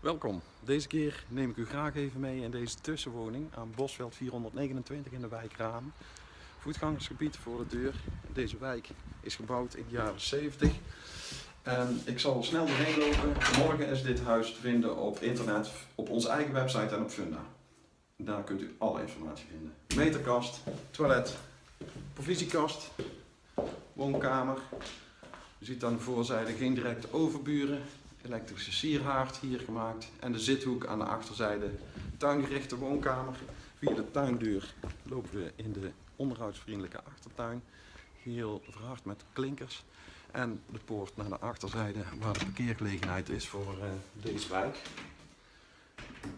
Welkom. Deze keer neem ik u graag even mee in deze tussenwoning aan Bosveld 429 in de wijk Raam. Voetgangersgebied voor de deur. Deze wijk is gebouwd in de jaren 70. En ik zal snel doorheen lopen. Morgen is dit huis te vinden op internet, op onze eigen website en op Funda. Daar kunt u alle informatie vinden. Meterkast, toilet, provisiekast, woonkamer. U ziet aan de voorzijde geen directe overburen. Elektrische sierhaard hier gemaakt. En de zithoek aan de achterzijde. Tuingerichte woonkamer. Via de tuindeur lopen we in de onderhoudsvriendelijke achtertuin. Heel verhard met klinkers. En de poort naar de achterzijde waar de parkeergelegenheid is voor uh, deze wijk.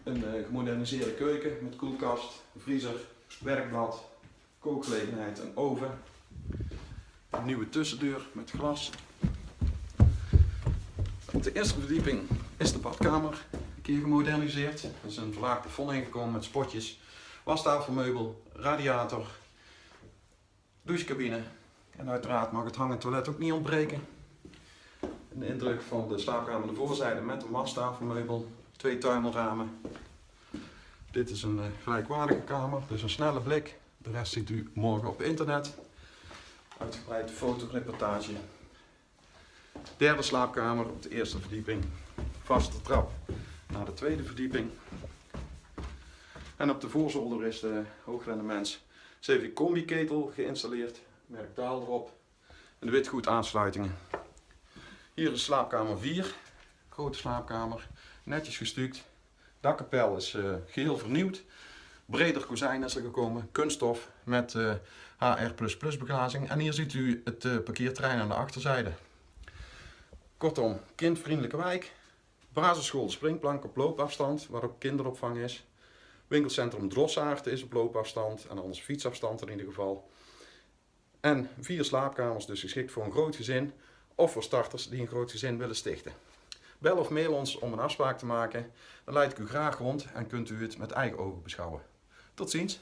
Een uh, gemoderniseerde keuken met koelkast, vriezer, werkblad, kookgelegenheid en oven. Een nieuwe tussendeur met glas. Op de eerste verdieping is de badkamer een keer gemoderniseerd. Er is een verlaagd plafond ingekomen met spotjes, wastafelmeubel, radiator, douchecabine. En uiteraard mag het hangend toilet ook niet ontbreken. Een indruk van de slaapkamer de voorzijde met een wastafelmeubel, twee tuimelramen. Dit is een gelijkwaardige kamer, dus een snelle blik. De rest ziet u morgen op internet. Uitgebreide fotoreportage. Derde slaapkamer op de eerste verdieping. Vaste trap naar de tweede verdieping. En op de voorzolder is de hoogrendements CV Combi ketel geïnstalleerd. Merk Daal erop. En de witgoed aansluitingen. Hier is slaapkamer 4. Grote slaapkamer. Netjes gestuukt. Dakkapel is uh, geheel vernieuwd. Breder kozijn is er gekomen. Kunststof met uh, HR++ beglazing. En hier ziet u het uh, parkeerterrein aan de achterzijde. Kortom, kindvriendelijke wijk. Basisschool Springplank op loopafstand, waar ook kinderopvang is. Winkelcentrum Drossaard is op loopafstand en anders fietsafstand in ieder geval. En vier slaapkamers, dus geschikt voor een groot gezin of voor starters die een groot gezin willen stichten. Bel of mail ons om een afspraak te maken. Dan leid ik u graag rond en kunt u het met eigen ogen beschouwen. Tot ziens!